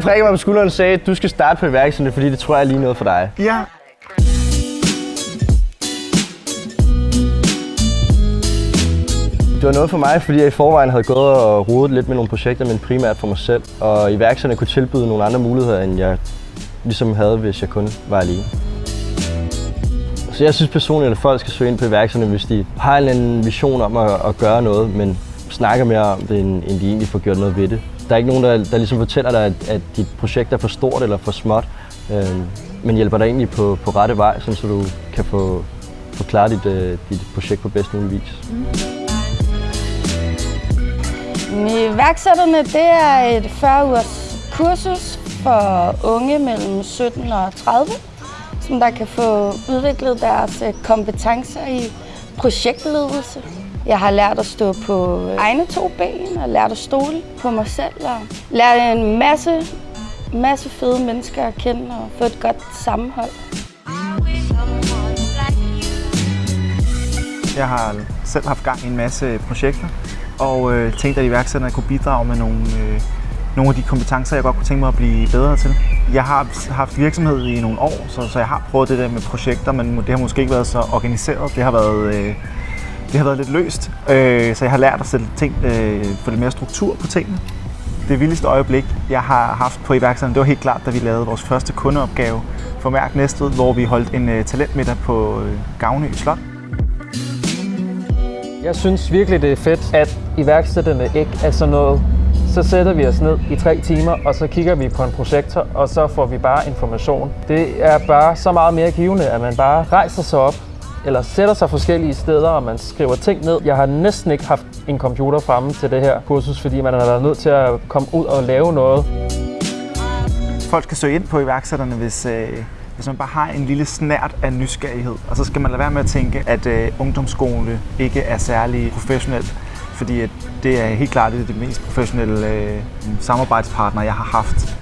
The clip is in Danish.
prikkede mig på skulderen sagde, du skal starte på iværksætterne, fordi det tror jeg er lige noget for dig. Ja. Det var noget for mig, fordi jeg i forvejen havde gået og rodet lidt med nogle projekter, men primært for mig selv. Og iværksætterne kunne tilbyde nogle andre muligheder, end jeg ligesom havde, hvis jeg kun var alene. Så jeg synes personligt, at folk skal søge ind på iværksætterne, hvis de har en vision om at, at gøre noget, men snakker mere om det, end, end de egentlig får gjort noget ved det. Der er ikke nogen, der, der ligesom fortæller dig, at, at dit projekt er for stort eller for småt, øh, men hjælper dig egentlig på, på rette vej, sådan, så du kan få, få klaret dit, øh, dit projekt på bedst mulig vis. Mm. Iværksætterne det er et 40 ugers kursus for unge mellem 17 og 30, som der kan få udviklet deres øh, kompetencer i projektledelse. Jeg har lært at stå på egne to ben og lært at stole på mig selv og lært en masse, masse fede mennesker at kende og få et godt sammenhold. Jeg har selv haft gang i en masse projekter, og øh, tænkte, at iværksætterne kunne bidrage med nogle, øh, nogle af de kompetencer, jeg godt kunne tænke mig at blive bedre til. Jeg har haft virksomhed i nogle år, så, så jeg har prøvet det der med projekter, men det har måske ikke været så organiseret. Det har været, øh, det har været lidt løst, øh, så jeg har lært at sætte ting, øh, få lidt mere struktur på tingene. Det vildeste øjeblik, jeg har haft på iværksætterne, det var helt klart, da vi lavede vores første kundeopgave for Mærk Næstved, hvor vi holdt en øh, talentmiddag på øh, Gavnø Slot. Jeg synes virkelig, det er fedt, at iværksætterne ikke er sådan noget. Så sætter vi os ned i tre timer, og så kigger vi på en projektor, og så får vi bare information. Det er bare så meget mere givende, at man bare rejser sig op, eller sætter sig forskellige steder, og man skriver ting ned. Jeg har næsten ikke haft en computer fremme til det her kursus, fordi man har været nødt til at komme ud og lave noget. Folk skal søge ind på iværksætterne, hvis, øh, hvis man bare har en lille snært af nysgerrighed. Og så skal man lade være med at tænke, at øh, ungdomsskole ikke er særlig professionelt. Fordi at det er helt klart det, er det mest professionelle øh, samarbejdspartner, jeg har haft.